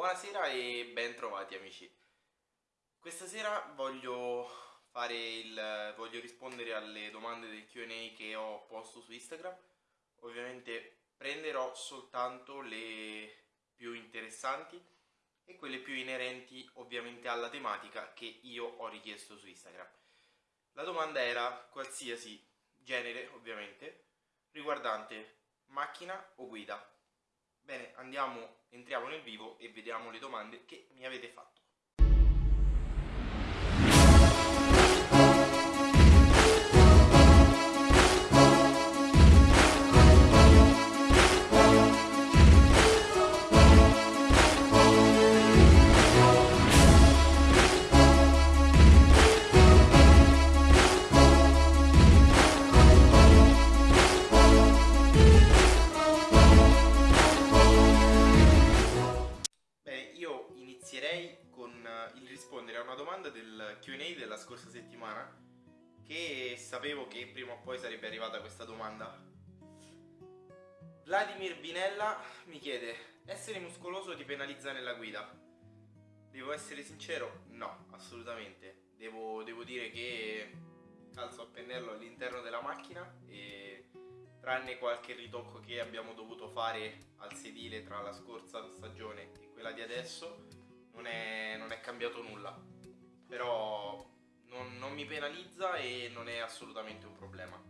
Buonasera e ben trovati amici. Questa sera voglio, il, voglio rispondere alle domande del Q&A che ho posto su Instagram. Ovviamente prenderò soltanto le più interessanti e quelle più inerenti ovviamente alla tematica che io ho richiesto su Instagram. La domanda era qualsiasi genere ovviamente riguardante macchina o guida. Bene, andiamo, entriamo nel vivo e vediamo le domande che mi avete fatto. Q&A della scorsa settimana che sapevo che prima o poi sarebbe arrivata questa domanda. Vladimir Binella mi chiede, essere muscoloso ti penalizza nella guida? Devo essere sincero? No, assolutamente. Devo, devo dire che calzo a pennello all'interno della macchina e tranne qualche ritocco che abbiamo dovuto fare al sedile tra la scorsa stagione e quella di adesso non è, non è cambiato nulla però non, non mi penalizza e non è assolutamente un problema.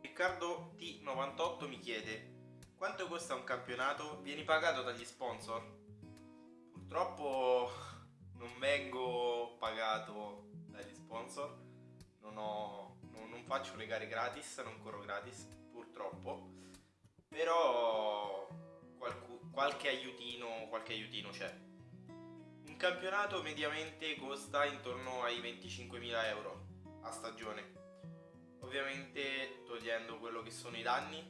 Riccardo T98 mi chiede quanto costa un campionato? Vieni pagato dagli sponsor? Purtroppo non vengo pagato dagli sponsor, non, ho, non, non faccio le gare gratis, non corro gratis, purtroppo, però qualche, aiutino, qualche aiutino c'è campionato mediamente costa intorno ai 25.000 euro a stagione. Ovviamente togliendo quello che sono i danni,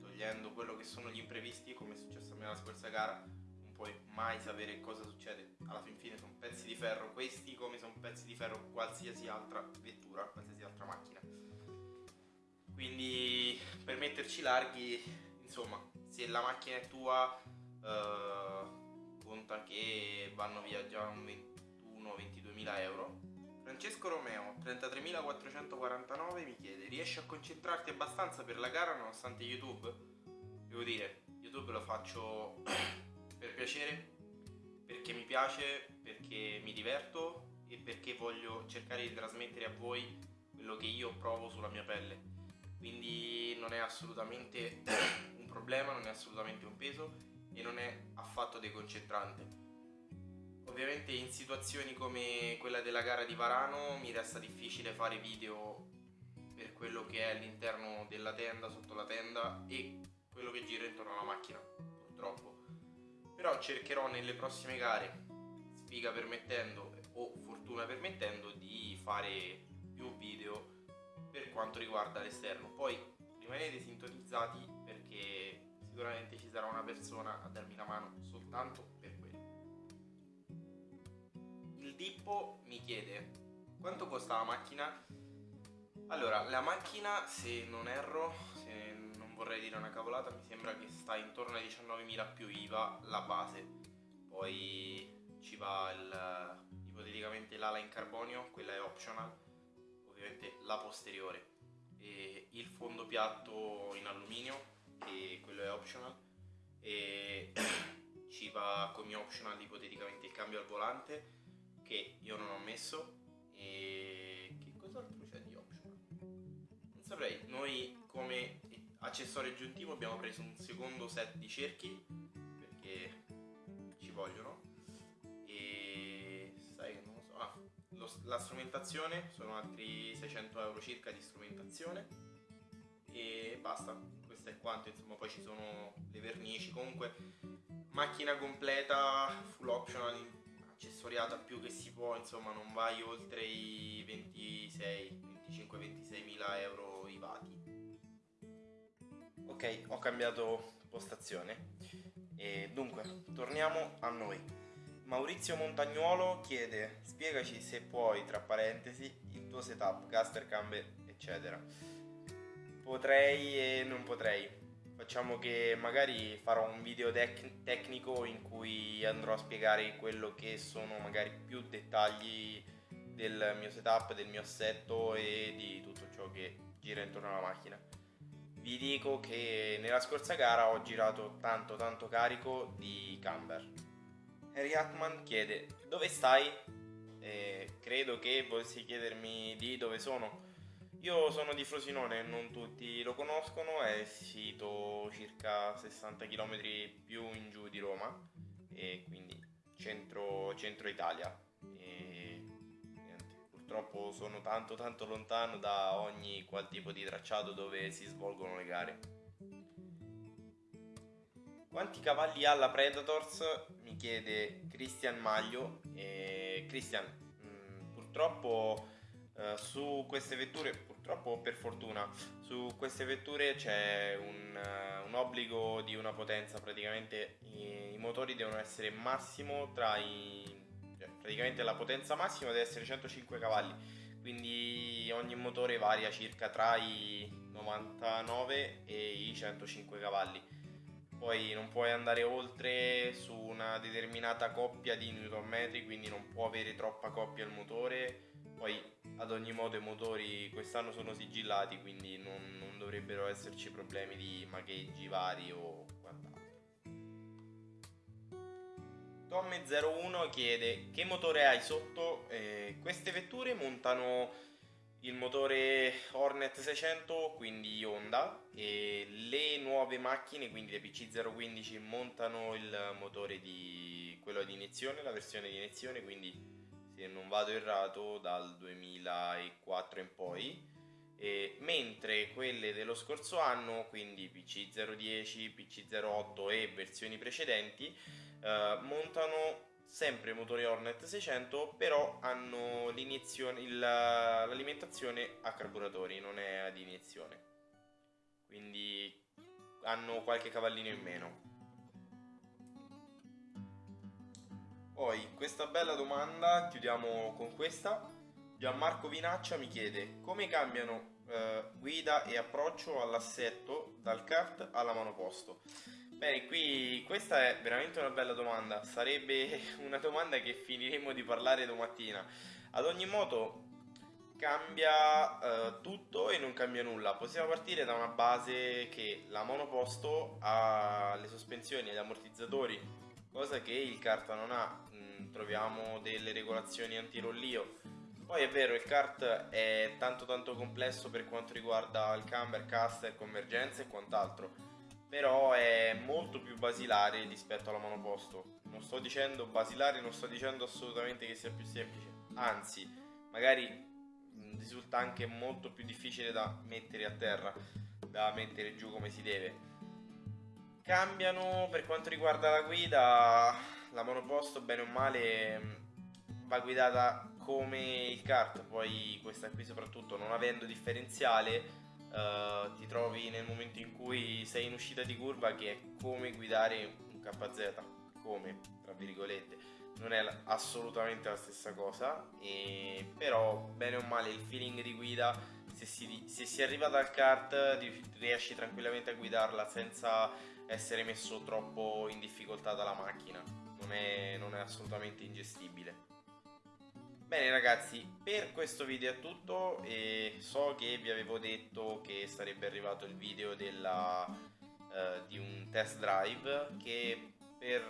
togliendo quello che sono gli imprevisti, come è successo a me la scorsa gara, non puoi mai sapere cosa succede. Alla fin fine sono pezzi di ferro questi come sono pezzi di ferro qualsiasi altra vettura, qualsiasi altra macchina. Quindi per metterci larghi, insomma, se la macchina è tua... Uh, conta che vanno via già un 21-22 mila euro. Francesco Romeo, 33.449, mi chiede Riesci a concentrarti abbastanza per la gara nonostante YouTube? Devo dire, YouTube lo faccio per piacere, perché mi piace, perché mi diverto e perché voglio cercare di trasmettere a voi quello che io provo sulla mia pelle. Quindi non è assolutamente un problema, non è assolutamente un peso e non è affatto deconcentrante. Ovviamente in situazioni come quella della gara di Varano mi resta difficile fare video per quello che è all'interno della tenda, sotto la tenda e quello che gira intorno alla macchina, purtroppo. Però cercherò nelle prossime gare, sfiga permettendo o fortuna permettendo, di fare più video per quanto riguarda l'esterno. Poi rimanete sintonizzati perché sicuramente ci sarà una persona a darmi la mano soltanto per quello. Il Dippo mi chiede quanto costa la macchina? Allora, la macchina, se non erro, se non vorrei dire una cavolata, mi sembra che sta intorno ai 19.000 più IVA la base. Poi ci va il, ipoteticamente l'ala in carbonio, quella è optional, ovviamente la posteriore. E il fondo piatto in alluminio che quello è optional. E ci va come optional ipoteticamente il cambio al volante che io non ho messo. E che cos'altro c'è di optional? Non saprei, noi come accessorio aggiuntivo abbiamo preso un secondo set di cerchi perché ci vogliono. E sai che non lo so, ah, lo, la strumentazione sono altri 600 euro circa di strumentazione. E basta questo è quanto insomma poi ci sono le vernici. Comunque macchina completa full optional accessoriata più che si può insomma non vai oltre i 26 25 26 mila euro i vati. Ok ho cambiato postazione. E dunque torniamo a noi. Maurizio Montagnuolo chiede spiegaci se puoi tra parentesi il tuo setup caster camber eccetera Potrei e non potrei. facciamo che magari farò un video tec- tecnico in cui andrò a spiegare quello che sono magari più dettagli del mio setup, del mio assetto e di tutto ciò che gira intorno alla macchina. Vi dico che nella scorsa gara ho girato tanto tanto carico di camber. Harry Hackman chiede dove stai? E credo che volessi chiedermi di dove sono. Io sono di Frosinone, non tutti lo conoscono, è sito circa 60 km più in giù di Roma e quindi centro, centro Italia. E niente, purtroppo sono tanto tanto lontano da ogni qual tipo di tracciato dove si svolgono le gare. Quanti cavalli ha la Predators? Mi chiede Christian Maglio. Christian, mh, mm, purtroppo uh, su queste vetture, purtroppo per fortuna, su queste vetture c'è un, uh, un obbligo di una potenza, praticamente i, i, motori devono essere massimo tra i... Cioè, praticamente la potenza massima deve essere 105 cavalli, quindi ogni motore varia circa tra i 99 e i 105 cavalli. Poi non puoi andare oltre su una determinata coppia di newton metri, quindi non può avere troppa coppia il motore. Poi ad ogni modo i motori quest'anno sono sigillati, quindi non, non dovrebbero esserci problemi di magheggi vari o quant'altro. Tommy01 chiede che motore hai sotto? Eh, queste vetture montano il motore Hornet 600 quindi Honda e le nuove macchine quindi le PC015 montano il motore di quello di iniezione la versione di iniezione quindi se non vado errato dal 2004 in poi. E, mentre quelle dello scorso anno quindi PC010 PC08 e versioni precedenti eh, montano sempre motori Hornet 600 però hanno l'alimentazione a carburatori non è ad iniezione. Quindi hanno qualche cavallino in meno poi questa bella domanda chiudiamo con questa Gianmarco Vinaccia mi chiede come cambiano eh, guida e approccio all'assetto dal kart alla monoposto Bene, qui questa è veramente una bella domanda, sarebbe una domanda che finiremo di parlare domattina. Ad ogni modo cambia uh, tutto e non cambia nulla. Possiamo partire da una base che la monoposto ha le sospensioni e gli ammortizzatori, cosa che il kart non ha. Mm, troviamo delle regolazioni antirollio. Poi è vero, il kart è tanto tanto complesso per quanto riguarda il camber, caster, convergenza e quant'altro però è molto più basilare rispetto alla monoposto. Non sto dicendo basilare, non sto dicendo assolutamente che sia più semplice, anzi, magari risulta anche molto più difficile da mettere a terra, da mettere giù come si deve. Cambiano per quanto riguarda la guida, la monoposto bene o male va guidata come il kart, poi questa qui soprattutto non avendo differenziale uh, ti trovi nel momento in cui sei in uscita di curva che è come guidare un KZ, come, tra virgolette. Non è assolutamente la stessa cosa, e, però bene o male il feeling di guida, se si, se si arriva dal kart riesci tranquillamente a guidarla senza essere messo troppo in difficoltà dalla macchina, non è, non è assolutamente ingestibile. Bene ragazzi, per questo video è tutto e so che vi avevo detto che sarebbe arrivato il video della, uh, di un test drive che per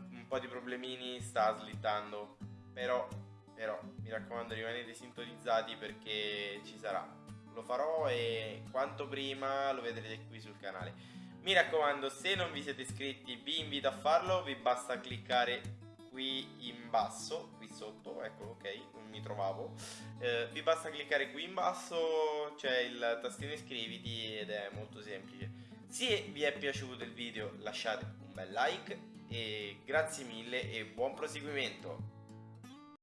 uh, un po' di problemini sta slittando, però, però mi raccomando rimanete sintonizzati perché ci sarà. Lo farò e quanto prima lo vedrete qui sul canale. Mi raccomando, se non vi siete iscritti vi invito a farlo, vi basta cliccare qui in basso, qui sotto, ecco ok, non mi trovavo, eh, vi basta cliccare qui in basso, c'è il tastino iscriviti ed è molto semplice. Se vi è piaciuto il video lasciate un bel like e grazie mille e buon proseguimento.